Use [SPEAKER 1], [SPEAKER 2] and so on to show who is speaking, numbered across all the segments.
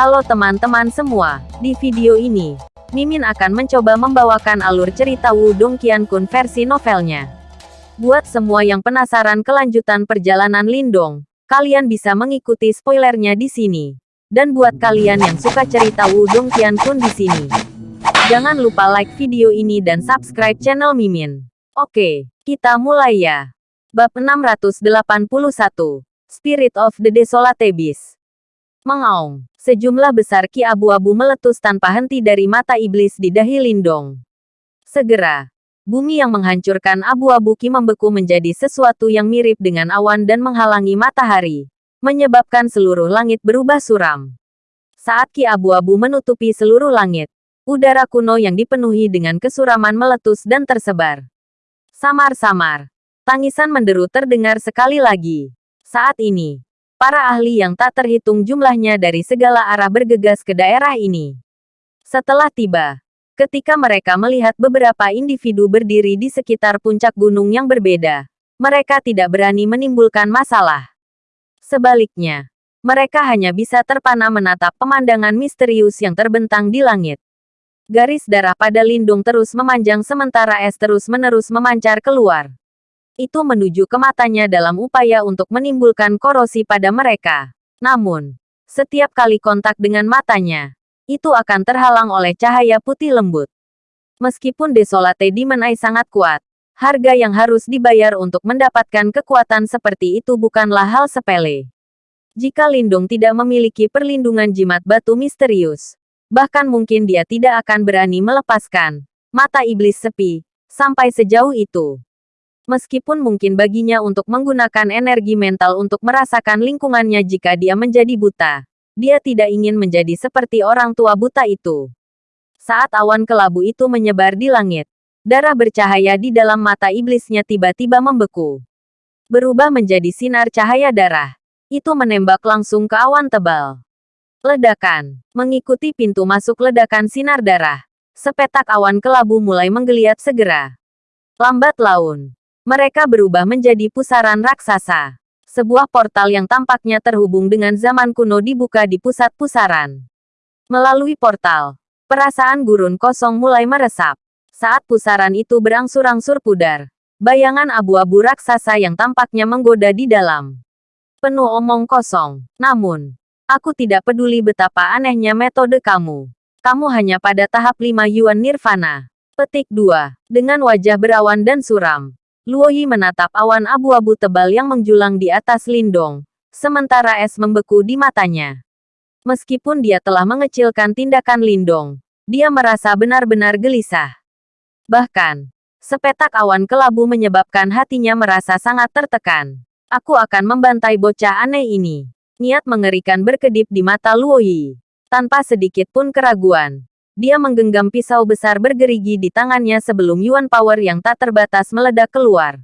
[SPEAKER 1] Halo teman-teman semua, di video ini, Mimin akan mencoba membawakan alur cerita Wudong Qiankun versi novelnya. Buat semua yang penasaran kelanjutan perjalanan Lindong, kalian bisa mengikuti spoilernya di sini. Dan buat kalian yang suka cerita Wudong Qiankun di sini, jangan lupa like video ini dan subscribe channel Mimin. Oke, kita mulai ya. Bab 681, Spirit of the Desolate Beast. Mengaung. Sejumlah besar ki abu-abu meletus tanpa henti dari mata iblis di dahi Lindong. Segera, bumi yang menghancurkan abu-abu ki membeku menjadi sesuatu yang mirip dengan awan dan menghalangi matahari, menyebabkan seluruh langit berubah suram. Saat ki abu-abu menutupi seluruh langit, udara kuno yang dipenuhi dengan kesuraman meletus dan tersebar. Samar-samar, tangisan menderu terdengar sekali lagi. Saat ini, para ahli yang tak terhitung jumlahnya dari segala arah bergegas ke daerah ini. Setelah tiba, ketika mereka melihat beberapa individu berdiri di sekitar puncak gunung yang berbeda, mereka tidak berani menimbulkan masalah. Sebaliknya, mereka hanya bisa terpana menatap pemandangan misterius yang terbentang di langit. Garis darah pada lindung terus memanjang sementara es terus-menerus memancar keluar itu menuju ke matanya dalam upaya untuk menimbulkan korosi pada mereka. Namun, setiap kali kontak dengan matanya, itu akan terhalang oleh cahaya putih lembut. Meskipun Desolate Demon sangat kuat, harga yang harus dibayar untuk mendapatkan kekuatan seperti itu bukanlah hal sepele. Jika Lindung tidak memiliki perlindungan jimat batu misterius, bahkan mungkin dia tidak akan berani melepaskan mata iblis sepi sampai sejauh itu. Meskipun mungkin baginya untuk menggunakan energi mental untuk merasakan lingkungannya jika dia menjadi buta. Dia tidak ingin menjadi seperti orang tua buta itu. Saat awan kelabu itu menyebar di langit, darah bercahaya di dalam mata iblisnya tiba-tiba membeku. Berubah menjadi sinar cahaya darah. Itu menembak langsung ke awan tebal. Ledakan. Mengikuti pintu masuk ledakan sinar darah. Sepetak awan kelabu mulai menggeliat segera. Lambat laun, mereka berubah menjadi pusaran raksasa. Sebuah portal yang tampaknya terhubung dengan zaman kuno dibuka di pusat pusaran. Melalui portal, perasaan gurun kosong mulai meresap. Saat pusaran itu berangsur-angsur pudar, bayangan abu-abu raksasa yang tampaknya menggoda di dalam. Penuh omong kosong. Namun, aku tidak peduli betapa anehnya metode kamu. Kamu hanya pada tahap 5 Yuan Nirvana. Petik 2. Dengan wajah berawan dan suram, Luoyi menatap awan abu-abu tebal yang menjulang di atas Lindong, sementara es membeku di matanya. Meskipun dia telah mengecilkan tindakan Lindong, dia merasa benar-benar gelisah. Bahkan, sepetak awan kelabu menyebabkan hatinya merasa sangat tertekan. Aku akan membantai bocah aneh ini. Niat mengerikan berkedip di mata Luoyi. Tanpa sedikit pun keraguan, dia menggenggam pisau besar bergerigi di tangannya sebelum Yuan Power yang tak terbatas meledak keluar.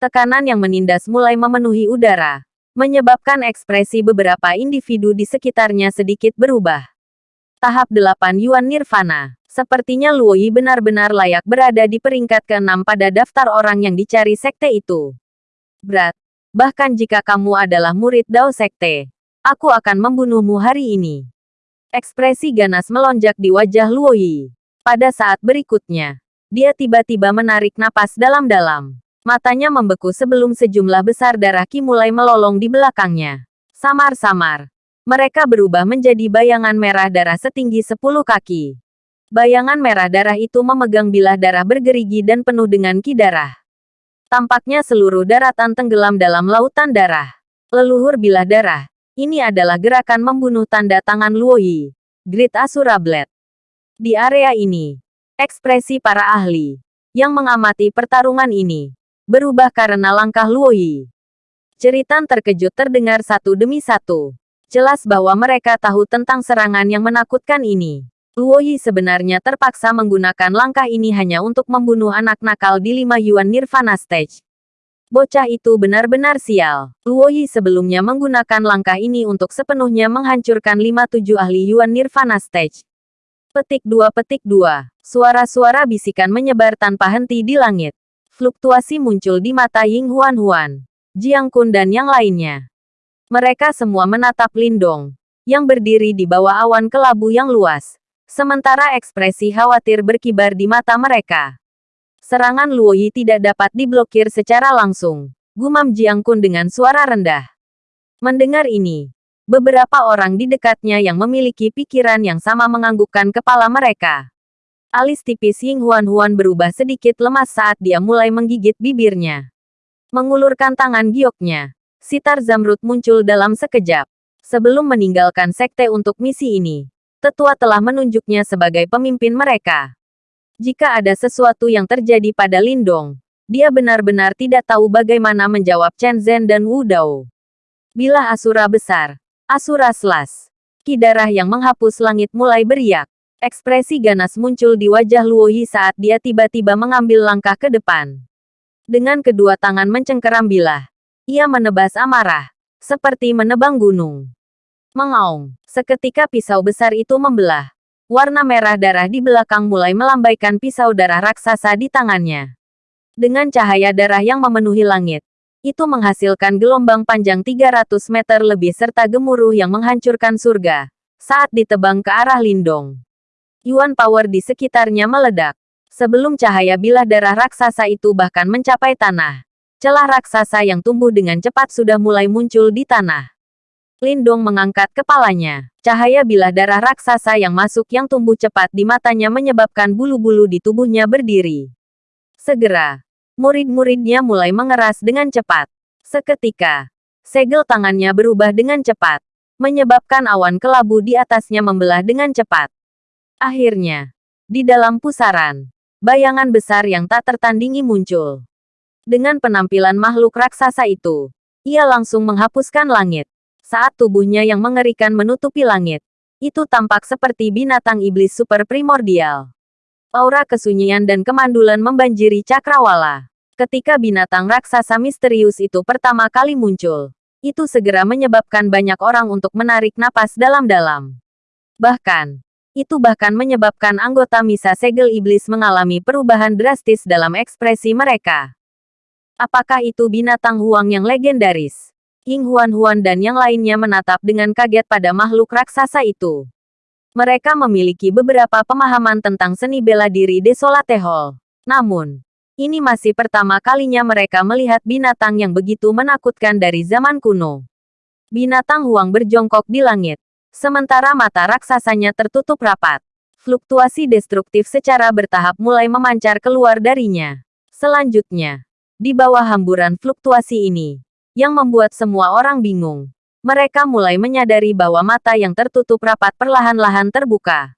[SPEAKER 1] Tekanan yang menindas mulai memenuhi udara, menyebabkan ekspresi beberapa individu di sekitarnya sedikit berubah. Tahap 8 Yuan Nirvana. Sepertinya Luoyi benar-benar layak berada di peringkat ke-6 pada daftar orang yang dicari sekte itu. Berat. Bahkan jika kamu adalah murid Dao Sekte, aku akan membunuhmu hari ini. Ekspresi ganas melonjak di wajah Luoyi. Pada saat berikutnya, dia tiba-tiba menarik napas dalam-dalam. Matanya membeku sebelum sejumlah besar darah ki mulai melolong di belakangnya. Samar-samar. Mereka berubah menjadi bayangan merah darah setinggi 10 kaki. Bayangan merah darah itu memegang bilah darah bergerigi dan penuh dengan ki darah. Tampaknya seluruh daratan tenggelam dalam lautan darah. Leluhur bilah darah, ini adalah gerakan membunuh tanda tangan Luoyi. Grid Asura Blade. Di area ini, ekspresi para ahli yang mengamati pertarungan ini berubah karena langkah Luoyi. Ceritan terkejut terdengar satu demi satu. Jelas bahwa mereka tahu tentang serangan yang menakutkan ini. Luoyi sebenarnya terpaksa menggunakan langkah ini hanya untuk membunuh anak nakal di lima Yuan Nirvana Stage. Bocah itu benar-benar sial. Luoyi sebelumnya menggunakan langkah ini untuk sepenuhnya menghancurkan lima tujuh ahli Yuan Nirvana Stage. Petik 2 Petik 2. Suara-suara bisikan menyebar tanpa henti di langit. Fluktuasi muncul di mata Ying Huan Huan, Jiang Kun dan yang lainnya. Mereka semua menatap Lindong. yang berdiri di bawah awan kelabu yang luas. Sementara ekspresi khawatir berkibar di mata mereka. Serangan Luoyi tidak dapat diblokir secara langsung. Gumam Jiang Kun dengan suara rendah. Mendengar ini, beberapa orang di dekatnya yang memiliki pikiran yang sama menganggukkan kepala mereka. Alis tipis Ying Huan Huan berubah sedikit lemas saat dia mulai menggigit bibirnya. Mengulurkan tangan gioknya, sitar zamrud muncul dalam sekejap. Sebelum meninggalkan sekte untuk misi ini, tetua telah menunjuknya sebagai pemimpin mereka. Jika ada sesuatu yang terjadi pada Lindong, dia benar-benar tidak tahu bagaimana menjawab Chen Zhen dan Wu Dao. Bila Asura besar, Asura selas, kidarah yang menghapus langit mulai beriak. Ekspresi ganas muncul di wajah Luoyi saat dia tiba-tiba mengambil langkah ke depan. Dengan kedua tangan mencengkeram bilah, ia menebas amarah, seperti menebang gunung. Mengaung, seketika pisau besar itu membelah, warna merah darah di belakang mulai melambaikan pisau darah raksasa di tangannya. Dengan cahaya darah yang memenuhi langit, itu menghasilkan gelombang panjang 300 meter lebih serta gemuruh yang menghancurkan surga saat ditebang ke arah Lindong. Yuan power di sekitarnya meledak. Sebelum cahaya bilah darah raksasa itu bahkan mencapai tanah, celah raksasa yang tumbuh dengan cepat sudah mulai muncul di tanah. Lindong mengangkat kepalanya. Cahaya bilah darah raksasa yang masuk yang tumbuh cepat di matanya menyebabkan bulu-bulu di tubuhnya berdiri. Segera, murid-muridnya mulai mengeras dengan cepat. Seketika, segel tangannya berubah dengan cepat, menyebabkan awan kelabu di atasnya membelah dengan cepat. Akhirnya, di dalam pusaran, bayangan besar yang tak tertandingi muncul. Dengan penampilan makhluk raksasa itu, ia langsung menghapuskan langit saat tubuhnya yang mengerikan menutupi langit. Itu tampak seperti binatang iblis super primordial. Aura kesunyian dan kemandulan membanjiri cakrawala. Ketika binatang raksasa misterius itu pertama kali muncul, itu segera menyebabkan banyak orang untuk menarik napas dalam-dalam. Bahkan, itu bahkan menyebabkan anggota Misa Segel Iblis mengalami perubahan drastis dalam ekspresi mereka. Apakah itu binatang huang yang legendaris? Ying Huan-Huan dan yang lainnya menatap dengan kaget pada makhluk raksasa itu. Mereka memiliki beberapa pemahaman tentang seni bela diri Desolate Hall. Namun, ini masih pertama kalinya mereka melihat binatang yang begitu menakutkan dari zaman kuno. Binatang Huang berjongkok di langit, sementara mata raksasanya tertutup rapat. Fluktuasi destruktif secara bertahap mulai memancar keluar darinya. Selanjutnya, di bawah hamburan fluktuasi ini, yang membuat semua orang bingung. Mereka mulai menyadari bahwa mata yang tertutup rapat perlahan-lahan terbuka.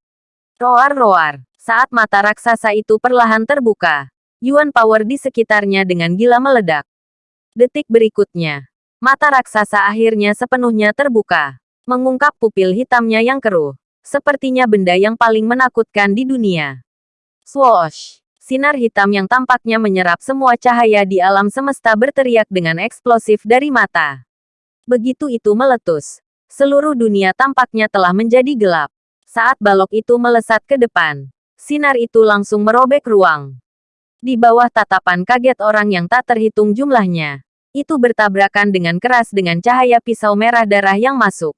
[SPEAKER 1] Roar-roar, saat mata raksasa itu perlahan terbuka, Yuan Power di sekitarnya dengan gila meledak. Detik berikutnya, mata raksasa akhirnya sepenuhnya terbuka, mengungkap pupil hitamnya yang keruh, sepertinya benda yang paling menakutkan di dunia. Swoosh! Sinar hitam yang tampaknya menyerap semua cahaya di alam semesta berteriak dengan eksplosif dari mata. Begitu itu meletus, seluruh dunia tampaknya telah menjadi gelap. Saat balok itu melesat ke depan, sinar itu langsung merobek ruang. Di bawah tatapan kaget orang yang tak terhitung jumlahnya, itu bertabrakan dengan keras dengan cahaya pisau merah darah yang masuk.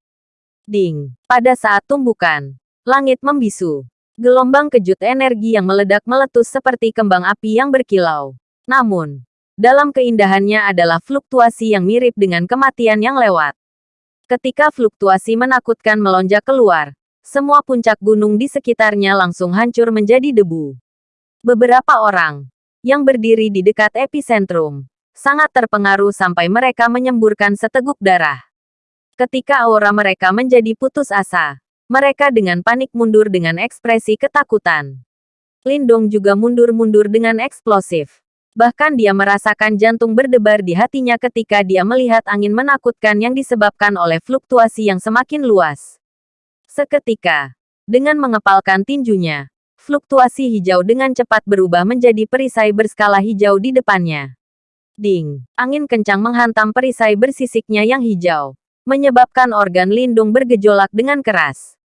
[SPEAKER 1] Ding! Pada saat tumbukan, langit membisu. Gelombang kejut energi yang meledak meletus seperti kembang api yang berkilau. Namun, dalam keindahannya adalah fluktuasi yang mirip dengan kematian yang lewat. Ketika fluktuasi menakutkan melonjak keluar, semua puncak gunung di sekitarnya langsung hancur menjadi debu. Beberapa orang yang berdiri di dekat epicentrum sangat terpengaruh sampai mereka menyemburkan seteguk darah. Ketika aura mereka menjadi putus asa, mereka dengan panik mundur dengan ekspresi ketakutan. Lindong juga mundur-mundur dengan eksplosif. Bahkan dia merasakan jantung berdebar di hatinya ketika dia melihat angin menakutkan yang disebabkan oleh fluktuasi yang semakin luas. Seketika, dengan mengepalkan tinjunya, fluktuasi hijau dengan cepat berubah menjadi perisai berskala hijau di depannya. Ding! Angin kencang menghantam perisai bersisiknya yang hijau, menyebabkan organ lindung bergejolak dengan keras.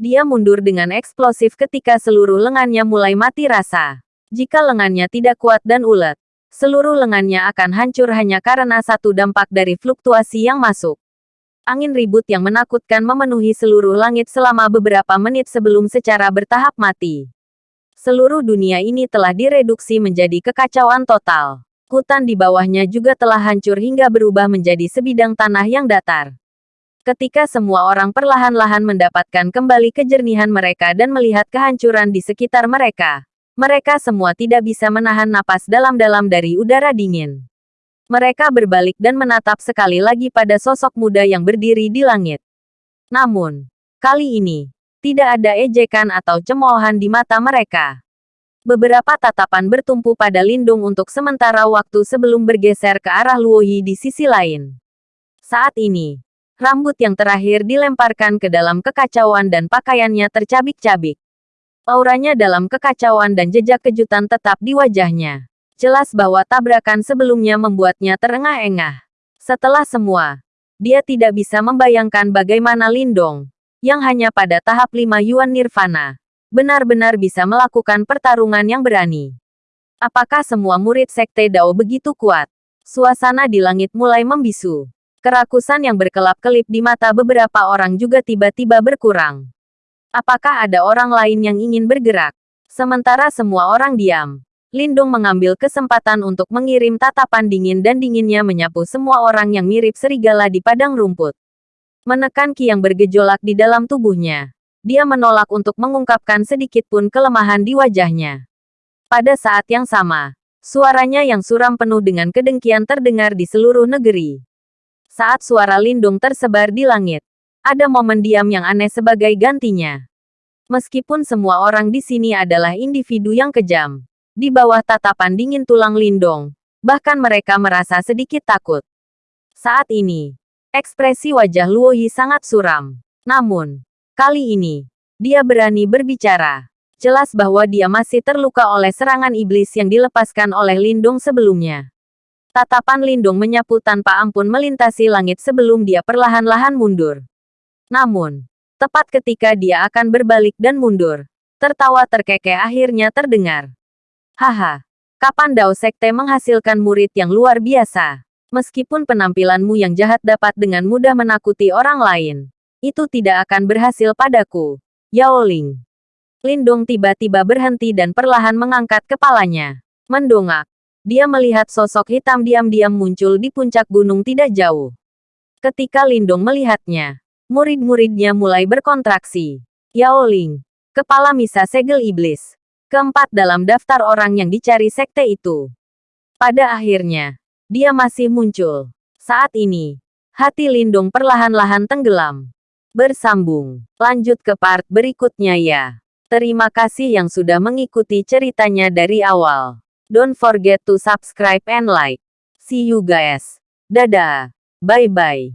[SPEAKER 1] Dia mundur dengan eksplosif ketika seluruh lengannya mulai mati rasa. Jika lengannya tidak kuat dan ulet, seluruh lengannya akan hancur hanya karena satu dampak dari fluktuasi yang masuk. Angin ribut yang menakutkan memenuhi seluruh langit selama beberapa menit sebelum secara bertahap mati. Seluruh dunia ini telah direduksi menjadi kekacauan total. Hutan di bawahnya juga telah hancur hingga berubah menjadi sebidang tanah yang datar. Ketika semua orang perlahan-lahan mendapatkan kembali kejernihan mereka dan melihat kehancuran di sekitar mereka, mereka semua tidak bisa menahan napas dalam-dalam dari udara dingin. Mereka berbalik dan menatap sekali lagi pada sosok muda yang berdiri di langit. Namun, kali ini, tidak ada ejekan atau cemoohan di mata mereka. Beberapa tatapan bertumpu pada Lindung untuk sementara waktu sebelum bergeser ke arah Luoyi di sisi lain. Saat ini, rambut yang terakhir dilemparkan ke dalam kekacauan dan pakaiannya tercabik-cabik. Auranya dalam kekacauan dan jejak kejutan tetap di wajahnya. Jelas bahwa tabrakan sebelumnya membuatnya terengah-engah. Setelah semua, dia tidak bisa membayangkan bagaimana Lindong, yang hanya pada tahap 5 Yuan Nirvana, benar-benar bisa melakukan pertarungan yang berani. Apakah semua murid Sekte Dao begitu kuat? Suasana di langit mulai membisu. Kerakusan yang berkelap-kelip di mata beberapa orang juga tiba-tiba berkurang. Apakah ada orang lain yang ingin bergerak? Sementara semua orang diam, Lindung mengambil kesempatan untuk mengirim tatapan dingin dan dinginnya menyapu semua orang yang mirip serigala di padang rumput. Menekan ki yang bergejolak di dalam tubuhnya. Dia menolak untuk mengungkapkan sedikit pun kelemahan di wajahnya. Pada saat yang sama, suaranya yang suram penuh dengan kedengkian terdengar di seluruh negeri. Saat suara lindung tersebar di langit, ada momen diam yang aneh sebagai gantinya. Meskipun semua orang di sini adalah individu yang kejam, di bawah tatapan dingin tulang lindung, bahkan mereka merasa sedikit takut. Saat ini, ekspresi wajah Luoyi sangat suram. Namun, Kali ini, dia berani berbicara. Jelas bahwa dia masih terluka oleh serangan iblis yang dilepaskan oleh Lindung sebelumnya. Tatapan Lindung menyapu tanpa ampun melintasi langit sebelum dia perlahan-lahan mundur. Namun, tepat ketika dia akan berbalik dan mundur, tertawa terkekeh akhirnya terdengar. Haha, kapan Dao Sekte menghasilkan murid yang luar biasa? Meskipun penampilanmu yang jahat dapat dengan mudah menakuti orang lain, itu tidak akan berhasil padaku. Yao Ling. Lindung tiba-tiba berhenti dan perlahan mengangkat kepalanya. Mendongak. Dia melihat sosok hitam diam-diam muncul di puncak gunung tidak jauh. Ketika Lindung melihatnya, murid-muridnya mulai berkontraksi. Yao Ling. Kepala misa segel iblis. Keempat dalam daftar orang yang dicari sekte itu. Pada akhirnya, dia masih muncul. Saat ini, hati Lindung perlahan-lahan tenggelam. Bersambung. Lanjut ke part berikutnya ya. Terima kasih yang sudah mengikuti ceritanya dari awal. Don't forget to subscribe and like. See you guys. Dadah. Bye-bye.